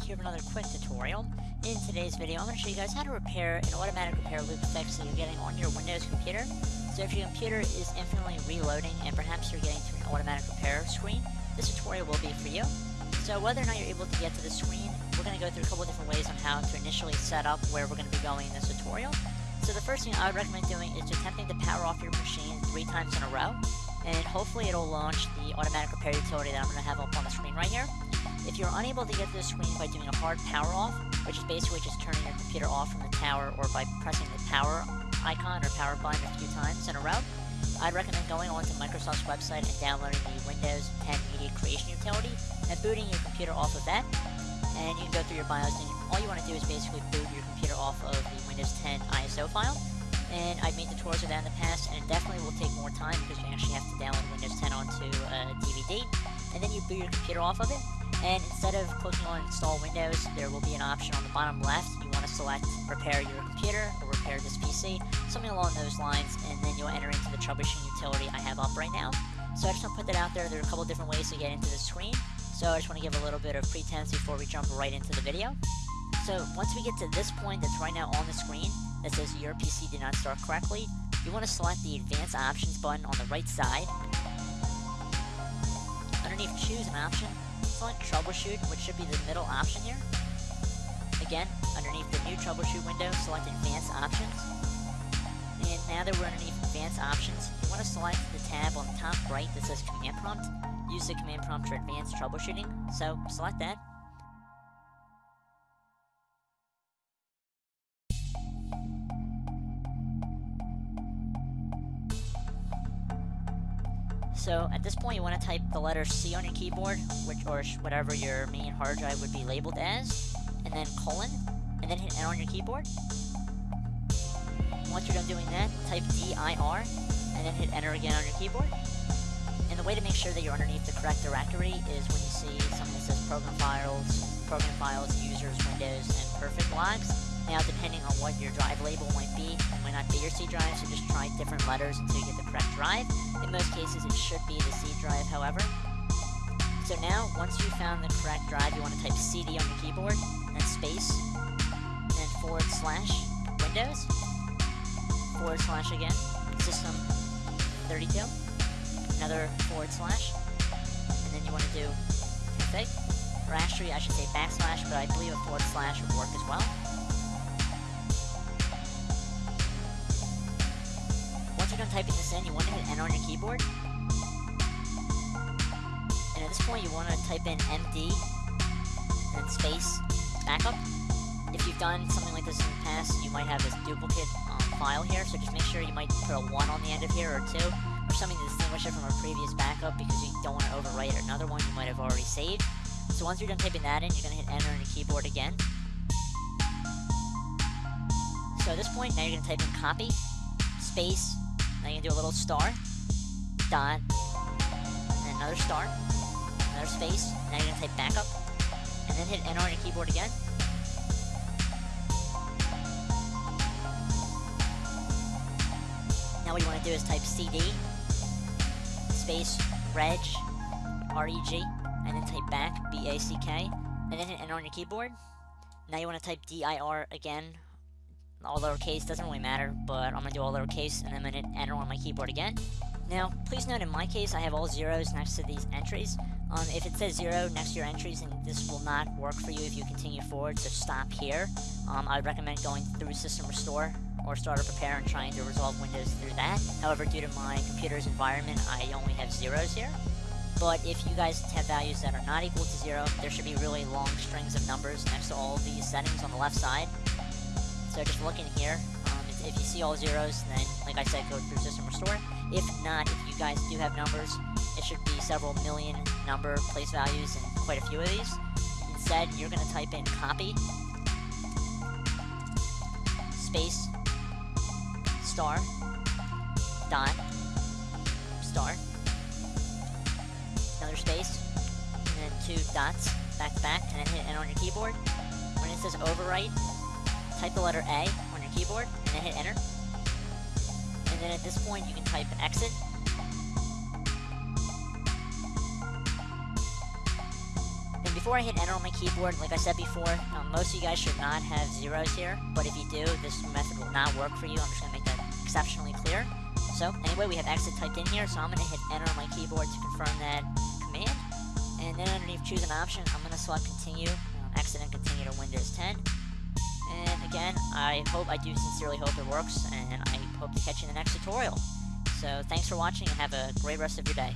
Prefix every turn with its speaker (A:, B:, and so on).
A: here with another quick tutorial. In today's video, I'm going to show you guys how to repair an automatic repair loop fix that you're getting on your Windows computer. So if your computer is infinitely reloading and perhaps you're getting to an automatic repair screen, this tutorial will be for you. So whether or not you're able to get to the screen, we're going to go through a couple different ways on how to initially set up where we're going to be going in this tutorial. So the first thing I would recommend doing is attempting to power off your machine three times in a row, and hopefully it'll launch the automatic repair utility that I'm going to have up on the screen right here. If you're unable to get to the screen by doing a hard power off, which is basically just turning your computer off from the tower or by pressing the power icon or power button a few times in a row, I'd recommend going onto Microsoft's website and downloading the Windows 10 Media Creation Utility and booting your computer off of that. And you can go through your BIOS and all you want to do is basically boot your computer off of the Windows 10 ISO file. And I've made tutorials of that in the past, and it definitely will take more time because you actually have to download Windows 10 onto uh, a DVD, and then you boot your computer off of it, and instead of clicking on install Windows, there will be an option on the bottom left. You want to select repair your computer or repair this PC, something along those lines, and then you'll enter into the troubleshooting utility I have up right now. So I just want to put that out there. There are a couple different ways to get into the screen. So I just want to give a little bit of pretense before we jump right into the video. So once we get to this point that's right now on the screen that says your PC did not start correctly, you want to select the advanced options button on the right side. Underneath choose an option, select Troubleshoot, which should be the middle option here. Again, underneath the new Troubleshoot window, select Advanced Options. And now that we're underneath Advanced Options, you want to select the tab on the top right that says Command Prompt. Use the Command Prompt for Advanced Troubleshooting, so select that. So at this point, you want to type the letter C on your keyboard, which or whatever your main hard drive would be labeled as, and then colon, and then hit Enter on your keyboard. Once you're done doing that, type DIR, and then hit Enter again on your keyboard. And the way to make sure that you're underneath the correct directory is when you see something that says Program Files, Program Files, Users, Windows, and Perfect Logs. Now, depending on what your drive label might be, it might not be your C drive, so just try different letters until you get the correct drive. In most cases, it should be the C drive, however. So now, once you've found the correct drive, you want to type CD on your keyboard, then space, then forward slash, Windows, forward slash again, System 32, another forward slash, and then you want to do config, or actually, I should say backslash, but I believe a forward slash would work as well. Typing this in, you want to hit enter on your keyboard. And at this point, you want to type in MD and space backup. If you've done something like this in the past, you might have this duplicate um, file here, so just make sure you might put a 1 on the end of here, or 2, or something to distinguish it from a previous backup, because you don't want to overwrite another one you might have already saved. So once you're done typing that in, you're going to hit enter on your keyboard again. So at this point, now you're going to type in copy, space, now you can do a little star, dot, and another star, another space. Now you're gonna type backup, and then hit enter on your keyboard again. Now what you want to do is type CD, space, reg, R-E-G, and then type back, B-A-C-K, and then hit enter on your keyboard. Now you want to type D-I-R again, all lowercase, doesn't really matter, but I'm going to do all lowercase, and then I'm going to enter on my keyboard again. Now, please note in my case, I have all zeros next to these entries. Um, if it says zero next to your entries, then this will not work for you if you continue forward, so stop here. Um, I would recommend going through System Restore or Startup Repair and trying to resolve Windows through that. However, due to my computer's environment, I only have zeros here. But if you guys have values that are not equal to zero, there should be really long strings of numbers next to all these settings on the left side. So just looking here, um, if you see all zeros, then, like I said, go through System Restore. If not, if you guys do have numbers, it should be several million number place values and quite a few of these. Instead, you're going to type in copy, space, star, dot, star, another space, and then two dots back to back, and then hit enter on your keyboard. When it says overwrite, type the letter A on your keyboard, and then hit enter. And then at this point, you can type exit. And before I hit enter on my keyboard, like I said before, um, most of you guys should not have zeros here, but if you do, this method will not work for you. I'm just going to make that exceptionally clear. So, anyway, we have exit typed in here, so I'm going to hit enter on my keyboard to confirm that command. And then underneath choose an option, I'm going to select continue, um, exit and continue to Windows 10. And again, I hope, I do sincerely hope it works, and I hope to catch you in the next tutorial. So thanks for watching, and have a great rest of your day.